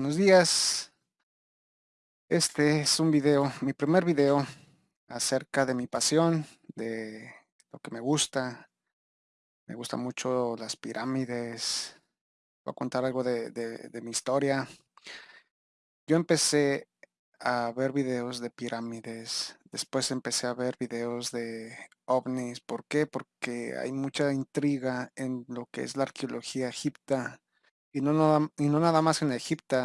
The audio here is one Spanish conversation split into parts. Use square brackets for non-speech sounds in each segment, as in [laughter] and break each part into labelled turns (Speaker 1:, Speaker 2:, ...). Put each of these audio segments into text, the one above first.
Speaker 1: Buenos días. Este es un video, mi primer video acerca de mi pasión, de lo que me gusta. Me gustan mucho las pirámides. Voy a contar algo de, de- de mi historia. Yo empecé a ver videos de pirámides. Después empecé a ver videos de ovnis. ¿Por qué? Porque hay mucha intriga en lo que es la arqueología egipta. Y no, nada, y no nada más en Egipto,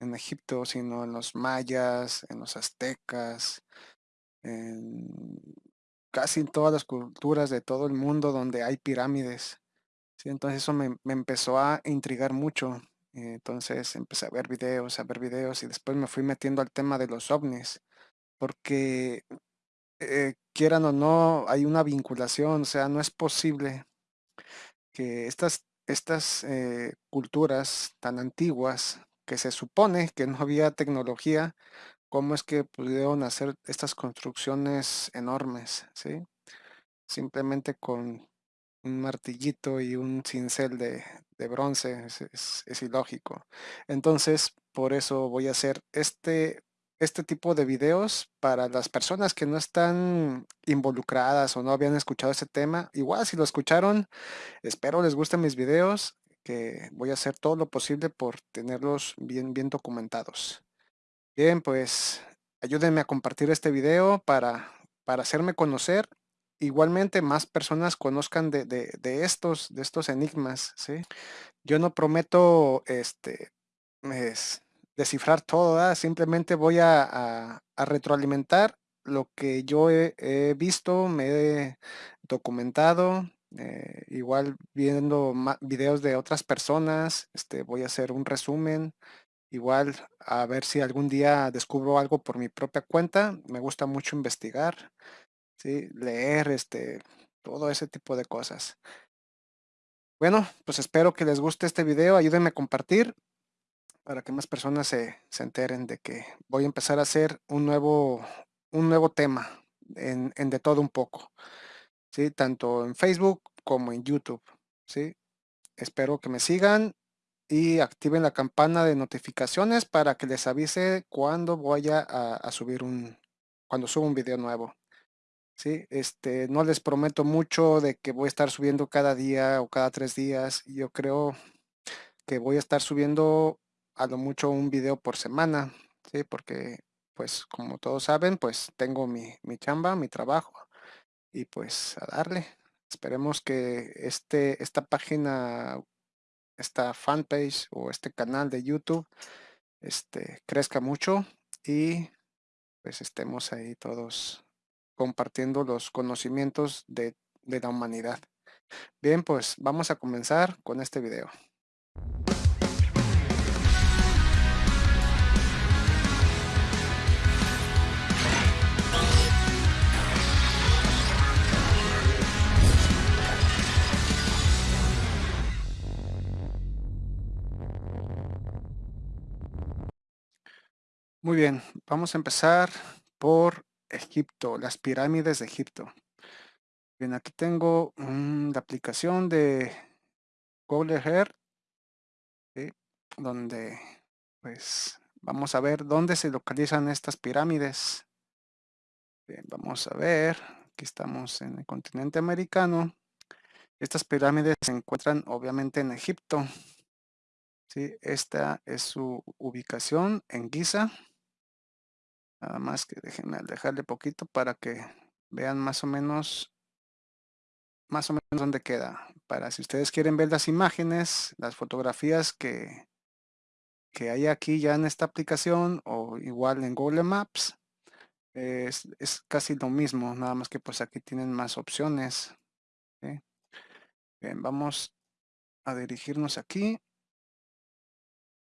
Speaker 1: en Egipto, sino en los mayas, en los aztecas, en casi en todas las culturas de todo el mundo donde hay pirámides. ¿sí? Entonces eso me, me empezó a intrigar mucho. Entonces empecé a ver videos, a ver videos y después me fui metiendo al tema de los ovnis, porque eh, quieran o no, hay una vinculación, o sea, no es posible que estas, estas eh, culturas tan antiguas, que se supone que no había tecnología, ¿cómo es que pudieron hacer estas construcciones enormes? ¿sí? Simplemente con un martillito y un cincel de, de bronce, es, es- es ilógico. Entonces, por eso voy a hacer este, este tipo de videos para las personas que no están involucradas o no habían escuchado ese tema. Igual si lo escucharon, Espero les gusten mis videos, que voy a hacer todo lo posible por tenerlos bien, bien documentados. Bien, pues ayúdenme a compartir este video para, para hacerme conocer. Igualmente más personas conozcan de, de- de estos, de estos enigmas, ¿sí? Yo no prometo este, es descifrar todo. Simplemente voy a, retroalimentar lo que yo he, visto, me he documentado, eh, igual viendo videos de otras personas, este, voy a hacer un resumen, igual a ver si algún día descubro algo por mi propia cuenta, me gusta mucho investigar, ¿sí? Leer, este, todo ese tipo de cosas. Bueno, pues espero que les guste este video, ayúdenme a compartir para que más personas se, se enteren de que voy a empezar a hacer un nuevo, un nuevo tema en, en de todo un poco, ¿sí? Tanto en Facebook como en YouTube, ¿sí? Espero que me sigan y activen la campana de notificaciones para que les avise cuando voy a, a subir un, cuando subo un video nuevo. Sí, este, no les prometo mucho de que voy a estar subiendo cada día o cada tres días. Yo creo que voy a estar subiendo a lo mucho un video por semana, ¿sí? Porque, pues, como todos saben, pues tengo mi, mi chamba, mi trabajo y pues a darle. Esperemos que este, esta página, esta fanpage o este canal de YouTube, este, crezca mucho y pues estemos ahí todos compartiendo los conocimientos de, de la humanidad. Bien, pues vamos a comenzar con este video. Muy bien, vamos a empezar por Egipto, las pirámides de Egipto. Bien, aquí tengo mm, la aplicación de Google Earth, donde pues vamos a ver dónde se localizan estas pirámides. Bien, vamos a ver, aquí estamos en el continente americano. Estas pirámides se encuentran obviamente en Egipto. ¿sí? Esta es su ubicación en Giza. Nada más que déjenme dejarle poquito para que vean más o menos más o menos dónde queda. Para si ustedes quieren ver las imágenes, las fotografías que, que hay aquí ya en esta aplicación o igual en Google Maps, es, es casi lo mismo, nada más que pues aquí tienen más opciones. Bien, vamos a dirigirnos aquí.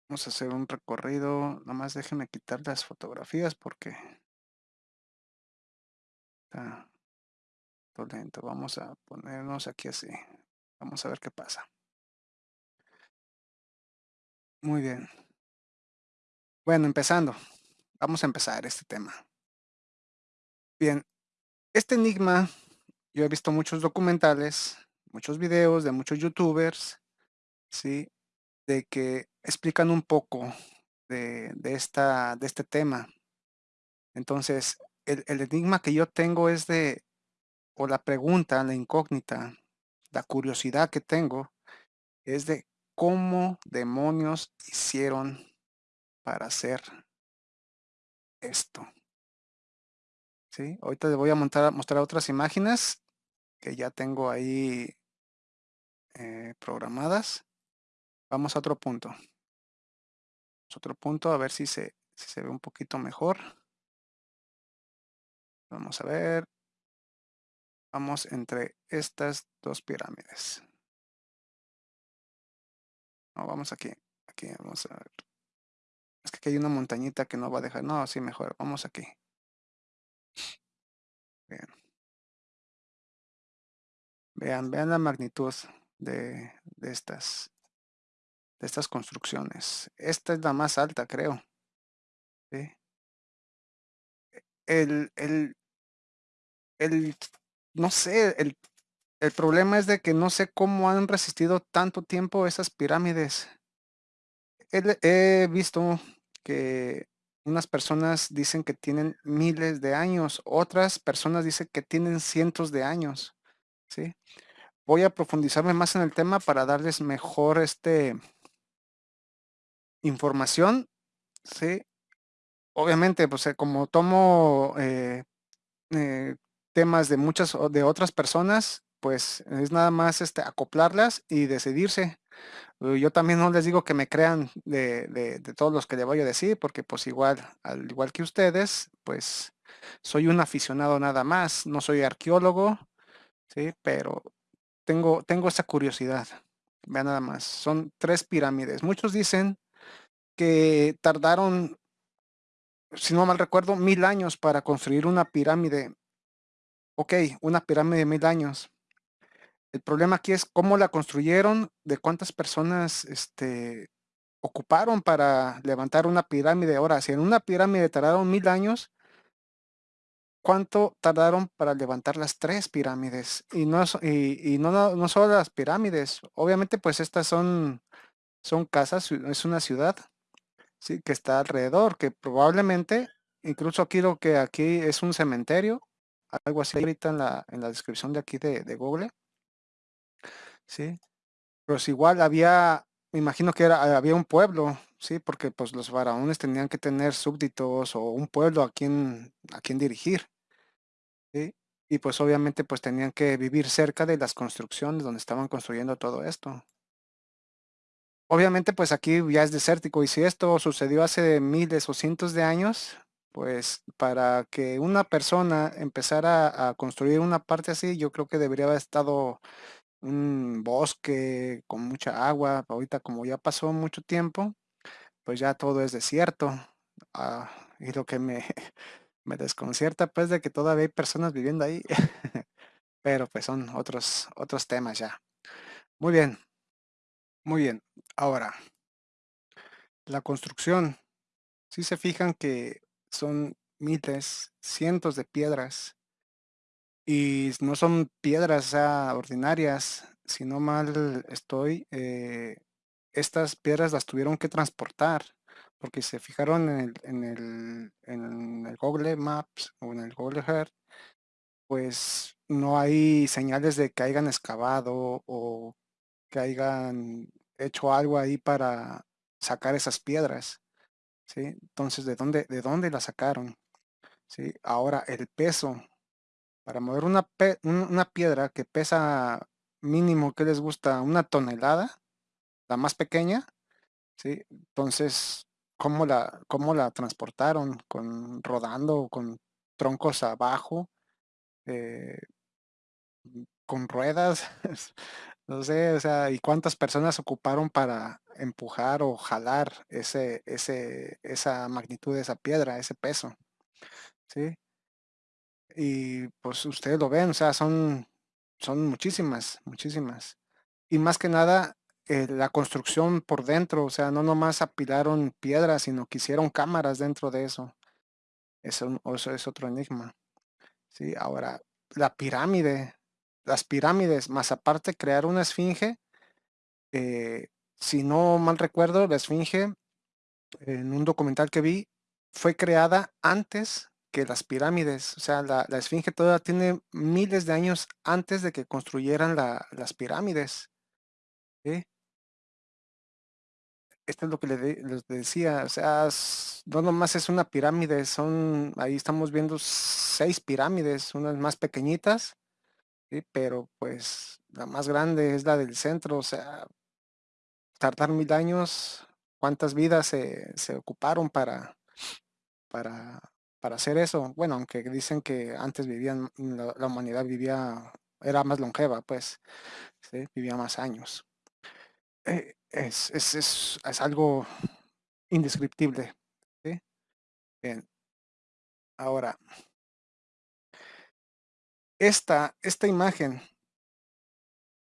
Speaker 1: Vamos a hacer un recorrido. Nada más déjenme quitar las fotografías porque está lento. Vamos a ponernos aquí así. Vamos a ver qué pasa. Muy bien. Bueno, empezando. Vamos a empezar este tema. Bien, este enigma, yo he visto muchos documentales, muchos videos de muchos youtubers, ¿sí? De que explican un poco de, de esta, de este tema. Entonces, el, el enigma que yo tengo es de, o la pregunta, la incógnita, la curiosidad que tengo, es de cómo demonios hicieron para hacer esto. ¿Sí? Ahorita les voy a montar, mostrar otras imágenes que ya tengo ahí eh, programadas. Vamos a otro punto. Otro punto, a ver si se, se ve un poquito mejor. Vamos a ver. Vamos entre estas dos pirámides. No, vamos aquí. Aquí, vamos a ver. Es que aquí hay una montañita que no va a dejar. No, sí, mejor. Vamos aquí. Bien. Vean, vean la magnitud de, de estas estas construcciones. Esta es la más alta, creo. El, el, el, no sé, el, el problema es de que no sé cómo han resistido tanto tiempo esas pirámides. He visto que unas personas dicen que tienen miles de años, otras personas dicen que tienen cientos de años. ¿sí? Voy a profundizarme más en el tema para darles mejor este, información, ¿sí? Obviamente, pues eh, como tomo eh, eh, temas de muchas de otras personas, pues es nada más este, acoplarlas y decidirse. Yo también no les digo que me crean de, de, todos los que le voy a decir, porque pues igual, al igual que ustedes, pues soy un aficionado nada más, no soy arqueólogo, ¿sí? Pero tengo, tengo esa curiosidad. Vean nada más, son tres pirámides. Muchos dicen que tardaron, si no mal recuerdo, mil años para construir una pirámide. Ok, una pirámide de mil años. El problema aquí es cómo la construyeron, de cuántas personas este, ocuparon para levantar una pirámide. Ahora, si en una pirámide tardaron mil años, ¿cuánto tardaron para levantar las tres pirámides? Y no, y, y no, no, no solo las pirámides, obviamente pues estas son, son casas, es una ciudad, ¿sí? que está alrededor, que probablemente, incluso lo que aquí es un cementerio, algo así ahorita en la, en la descripción de aquí de, Google. ¿sí? Pues igual había, me imagino que era, había un pueblo, ¿sí? Porque pues los faraones tenían que tener súbditos o un pueblo a quien, a quien dirigir, ¿sí? Y pues obviamente pues tenían que vivir cerca de las construcciones donde estaban construyendo todo esto. Obviamente, pues aquí ya es desértico y si esto sucedió hace miles o cientos de años, pues para que una persona empezara a construir una parte así, yo creo que debería haber estado un bosque con mucha agua. Ahorita como ya pasó mucho tiempo, pues ya todo es desierto. Ah, y lo que me, [laughs] me desconcierta pues de que todavía hay personas viviendo ahí. [laughs] Pero pues son otros, otros temas ya. Muy bien. Muy bien, ahora, la construcción. Si se fijan que son miles, cientos de piedras y no son piedras ordinarias, si no mal estoy, eh, estas piedras las tuvieron que transportar porque se fijaron en el, en el, en el Google Maps o en el Google Earth, pues no hay señales de que hayan excavado o que hayan hecho algo ahí para sacar esas piedras, ¿sí? Entonces, ¿de dónde, de dónde la sacaron? ¿Sí? Ahora, el peso. Para mover una, una piedra que pesa mínimo, que les gusta? Una tonelada, la más pequeña, ¿sí? Entonces, ¿cómo la, cómo la transportaron? ¿Con rodando, con troncos abajo? Eh, ¿Con ruedas? [laughs] No sé, o sea, ¿y cuántas personas ocuparon para empujar o jalar ese, ese, esa magnitud de esa piedra, ese peso? ¿Sí? Y pues ustedes lo ven, o sea, son, son muchísimas, muchísimas. Y más que nada, eh, la construcción por dentro, o sea, no nomás apilaron piedras, sino que hicieron cámaras dentro de eso. Eso, eso es otro enigma. ¿Sí? Ahora, la pirámide, las pirámides, más aparte crear una esfinge, eh, si no mal recuerdo, la esfinge en un documental que vi, fue creada antes que las pirámides. O sea, la, Esfinge todavía tiene miles de años antes de que construyeran la, las pirámides. ¿sí? Esto es lo que les decía, o sea, no nomás es una pirámide, son, ahí estamos viendo seis pirámides, unas más pequeñitas, pero pues la más grande es la del centro, o sea, tardar mil años, ¿cuántas vidas se, se ocuparon para, para, para hacer eso? Bueno, aunque dicen que antes vivían, la, humanidad vivía, era más longeva, pues. Vivía más años. Eh, es, es, es, es algo indescriptible. Bien, ahora, esta, esta imagen,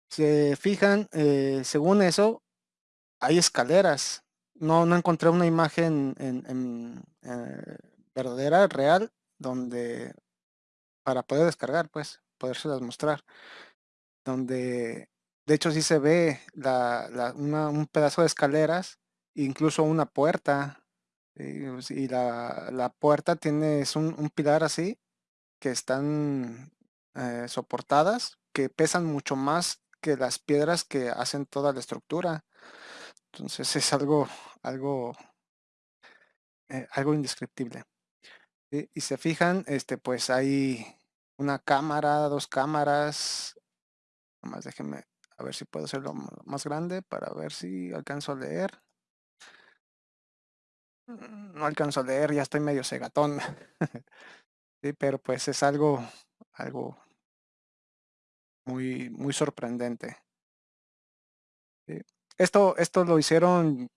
Speaker 1: se fijan, eh, según eso, hay escaleras. No, no encontré una imagen en, en, eh, verdadera, real, donde para poder descargar, pues, podérselas mostrar. Donde, de hecho, sí se ve la, una- un pedazo de escaleras, incluso una puerta. Y, pues, y la, la puerta tiene es un, un pilar así, que están eh, soportadas, que pesan mucho más que las piedras que hacen toda la estructura. Entonces es algo, algo, eh, algo indescriptible. Y se fijan, este, pues hay una cámara, dos cámaras. Nomás déjenme a ver si puedo hacerlo más grande para ver si alcanzo a leer. Mm, No alcanzo a leer, ya estoy medio cegatón. [laughs] Sí, pero pues es algo, algo muy, muy sorprendente. Esto, esto lo hicieron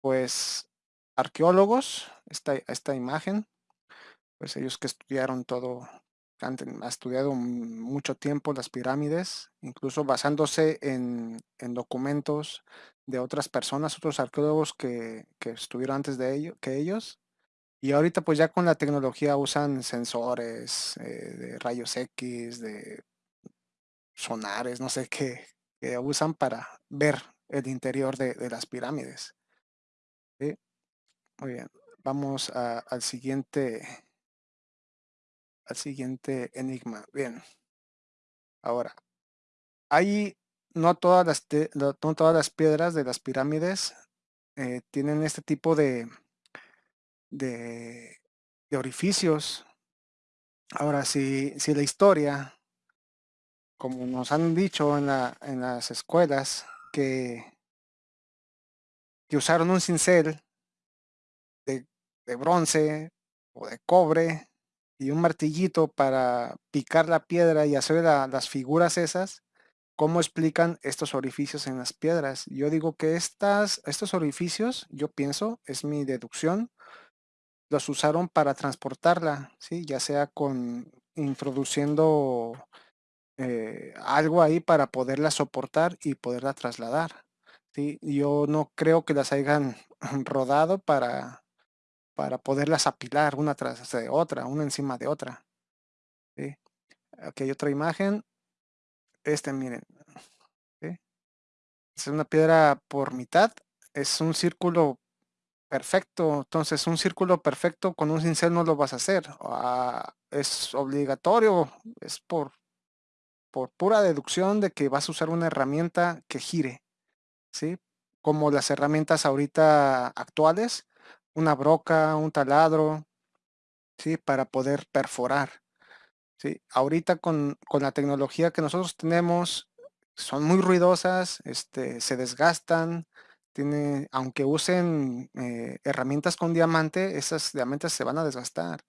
Speaker 1: pues arqueólogos, esta, esta imagen, pues ellos que estudiaron todo, han estudiado mucho tiempo las pirámides, incluso basándose en, en documentos de otras personas, otros arqueólogos que, que estuvieron antes de ello, que ellos. Y ahorita pues ya con la tecnología usan sensores eh, de rayos X, de sonares, no sé qué, usan para ver el interior de, las pirámides. Muy bien, vamos a- al siguiente, al siguiente enigma. Bien, ahora, hay no todas las, no todas las piedras de las pirámides eh, tienen este tipo de, de, de orificios. Ahora, si, si la historia, como nos han dicho en, la, en las escuelas, que, usaron un cincel de, bronce o de cobre y un martillito para picar la piedra y hacer la- las figuras esas, ¿cómo explican estos orificios en las piedras? Yo digo que estas, estos orificios, yo pienso, es mi deducción, los usaron para transportarla, ¿sí? ya sea con introduciendo eh, algo ahí para poderla soportar y poderla trasladar. ¿sí? Yo no creo que las hayan [clears throat] rodado para para poderlas apilar una tras de otra, una encima de otra. ¿sí? Aquí hay otra imagen. Este, miren. Es una piedra por mitad. Es un círculo perfecto. Entonces, un círculo perfecto con un cincel no lo vas a hacer. Ah, es obligatorio. Es por, por pura deducción de que vas a usar una herramienta que gire. ¿sí? Como las herramientas ahorita actuales. Una broca, un taladro. ¿sí? Para poder perforar. Sí, ahorita con, con la tecnología que nosotros tenemos, son muy ruidosas, este, se desgastan, tiene, aunque usen eh, herramientas con diamante, esas diamantes se van a desgastar.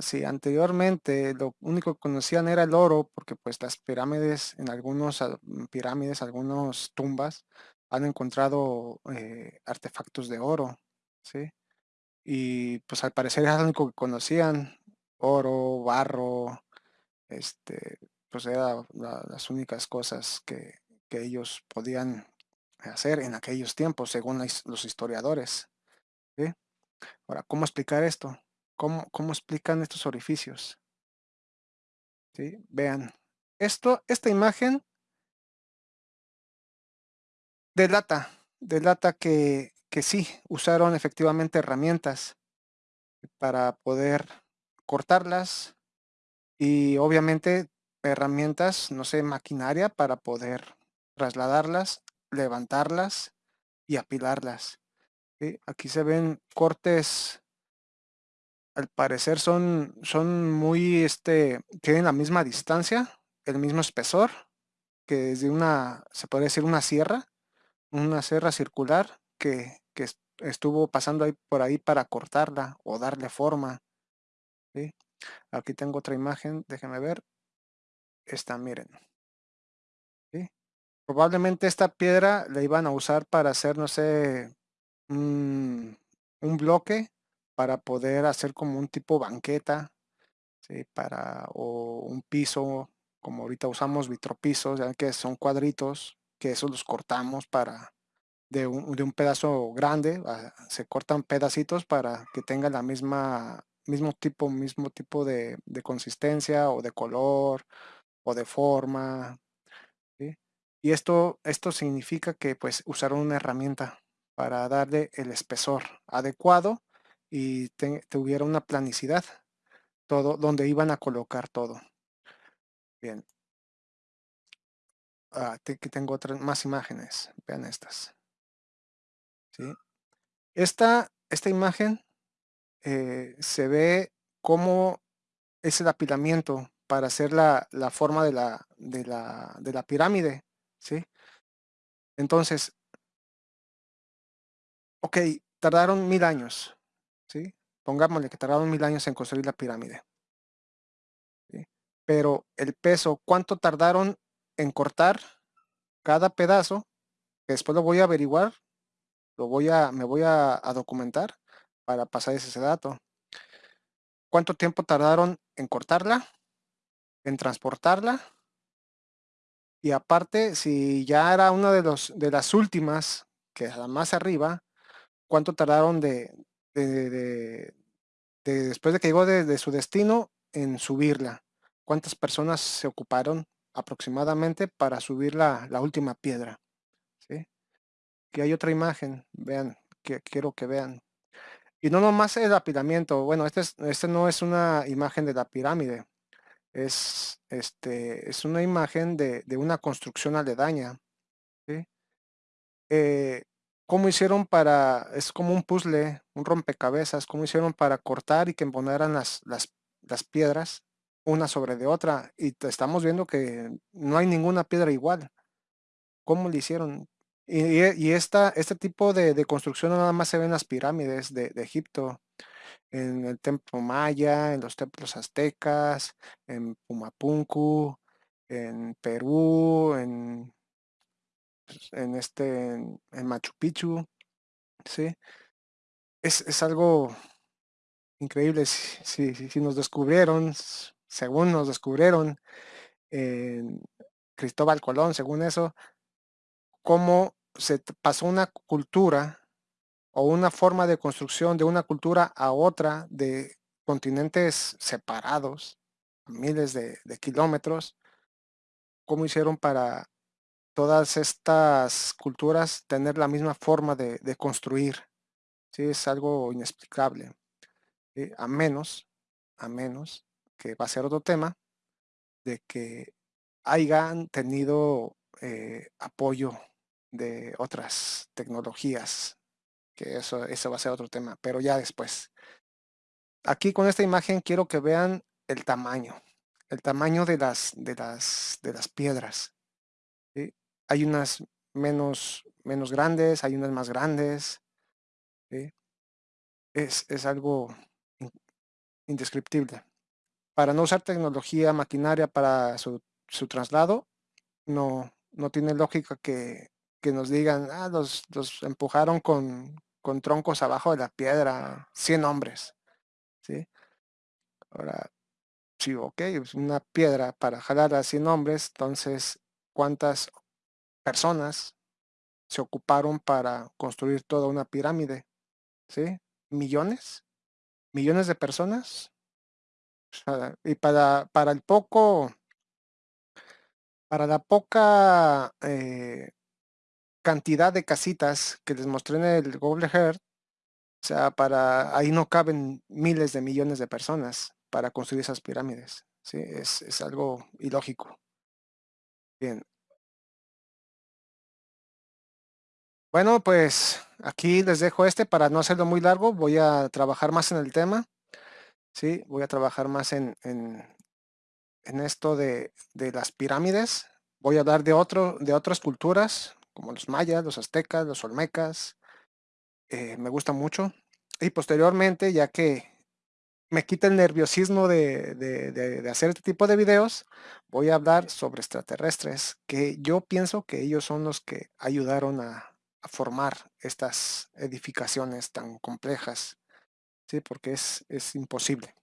Speaker 1: Si anteriormente lo único que conocían era el oro, porque pues las pirámides, en algunos ah, mm, pirámides, algunos tumbas, han encontrado eh, artefactos de oro, ¿sí? Y pues al parecer era lo único que conocían, oro, barro, este, pues era la- las únicas cosas que, que ellos podían hacer en aquellos tiempos, según los historiadores. ¿sí? Ahora, ¿cómo explicar esto? ¿Cómo, explican estos orificios? ¿Sí? Vean, esto, esta imagen delata, delata que, que sí, usaron efectivamente herramientas para poder cortarlas y obviamente herramientas, no sé, maquinaria para poder trasladarlas, levantarlas y apilarlas. Aquí se ven cortes, al parecer son, son muy, este, tienen la misma distancia, el mismo espesor, que es de una, se puede decir una sierra, una sierra circular que, que estuvo pasando ahí por ahí para cortarla o darle forma. Aquí tengo otra imagen, déjenme ver. Esta, miren. Probablemente esta piedra la iban a usar para hacer, no sé, un bloque para poder hacer como un tipo banqueta, ¿sí? para, o un piso, como ahorita usamos vitropisos, ya que son cuadritos, que esos los cortamos para de un, de un pedazo grande, ah, se cortan pedacitos para que tenga la misma mismo tipo, mismo tipo de, de consistencia o de color o de forma. Y esto, esto significa que pues usaron una herramienta para darle el espesor adecuado y tuviera una planicidad todo donde iban a colocar todo. Bien. Ah, aquí tengo otras más imágenes. Vean estas. ¿Sí? Esta, esta imagen eh, se ve cómo es el apilamiento para hacer la, la forma de la, de, la, de la pirámide. ¿sí? Entonces, ok, tardaron mil años. Pongámosle que tardaron mil años en construir la pirámide. Pero el peso, ¿cuánto tardaron en cortar cada pedazo? Que después lo voy a averiguar, lo voy a, me voy a, documentar para pasar ese dato. ¿Cuánto tiempo tardaron en cortarla? En transportarla. Y aparte, si ya era una de, los, de las últimas, que es la más arriba, ¿cuánto tardaron de, de, después de que llegó de, su destino en subirla. ¿Cuántas personas se ocuparon aproximadamente para subir la, última piedra? ¿Sí? Aquí hay otra imagen, vean, que quiero que vean. Y no nomás el apilamiento, bueno, este, este no es una imagen de la pirámide, es, este, es una imagen de, una construcción aledaña. ¿sí? Eh, ¿Cómo hicieron para, es como un puzzle, un rompecabezas, cómo hicieron para cortar y que emponeran las, las, las piedras una sobre de otra? Y estamos viendo que no hay ninguna piedra igual. ¿Cómo lo hicieron? Y, esta, este tipo de, construcción nada más se ve en las pirámides de, Egipto, en el templo maya, en los templos aztecas, en Pumapunku, en Perú, en en este, en, Machu Picchu, ¿sí? Es, algo increíble si, nos descubrieron, según nos descubrieron en Cristóbal Colón, según eso, cómo se pasó una cultura o una forma de construcción de una cultura a otra de continentes separados, miles de, de kilómetros, cómo hicieron para todas estas culturas tener la misma forma de, construir. ¿sí? Es algo inexplicable. A menos, a menos, que va a ser otro tema, de que hayan tenido eh, apoyo de otras tecnologías, que eso, eso va a ser otro tema, pero ya después. Aquí con esta imagen quiero que vean el tamaño, el tamaño de las, de las, de las piedras hay unas menos, menos grandes, hay unas más grandes. Es, algo indescriptible. Para no usar tecnología maquinaria para su, traslado, no, no tiene lógica que, nos digan, ah, los, empujaron con, con, troncos abajo de la piedra, 100 hombres. ¿sí? Ahora, sí, ok, es una piedra para jalar a 100 hombres, entonces, ¿cuántas personas se ocuparon para construir toda una pirámide. ¿Sí? Millones. Millones de personas. y para, para el poco, para la poca eh, cantidad de casitas que les mostré en el Google Earth, o sea, para ahí no caben miles de millones de personas para construir esas pirámides. ¿sí? Es, es algo ilógico. Bien. Bueno, pues aquí les dejo este para no hacerlo muy largo. Voy a trabajar más en el tema. Sí, voy a trabajar más en, en, esto de, de, las pirámides. Voy a hablar de, otro, de otras culturas, como los mayas, los aztecas, los olmecas. Eh, me gusta mucho. Y posteriormente, ya que me quita el nerviosismo de, de, de, hacer este tipo de videos, voy a hablar sobre extraterrestres, que yo pienso que ellos son los que ayudaron a formar estas edificaciones tan complejas, ¿sí? porque es, es imposible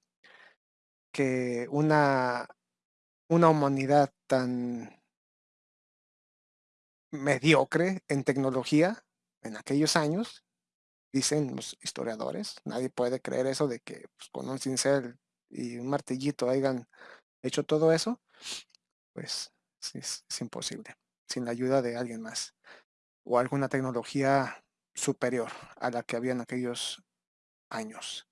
Speaker 1: que una, una humanidad tan mediocre en tecnología en aquellos años dicen los historiadores, nadie puede creer eso de que pues, con un cincel y un martillito hayan hecho todo eso, pues es, es, imposible, sin la ayuda de alguien más o alguna tecnología superior a la que había en aquellos años.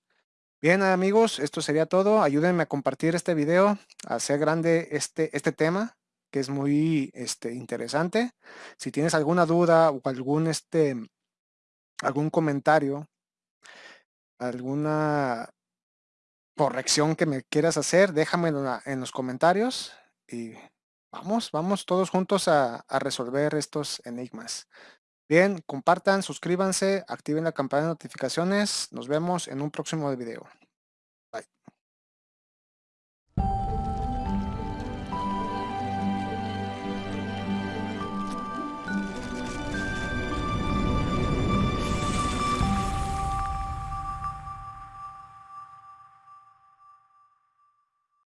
Speaker 1: Bien amigos, esto sería todo. Ayúdenme a compartir este video, a hacer grande este, este tema que es muy este, interesante. Si tienes alguna duda o algún este, algún comentario, alguna corrección que me quieras hacer, déjamelo en los comentarios y vamos, vamos todos juntos a, resolver estos enigmas. Bien, compartan, suscríbanse, activen la campana de notificaciones. Nos vemos en un próximo video.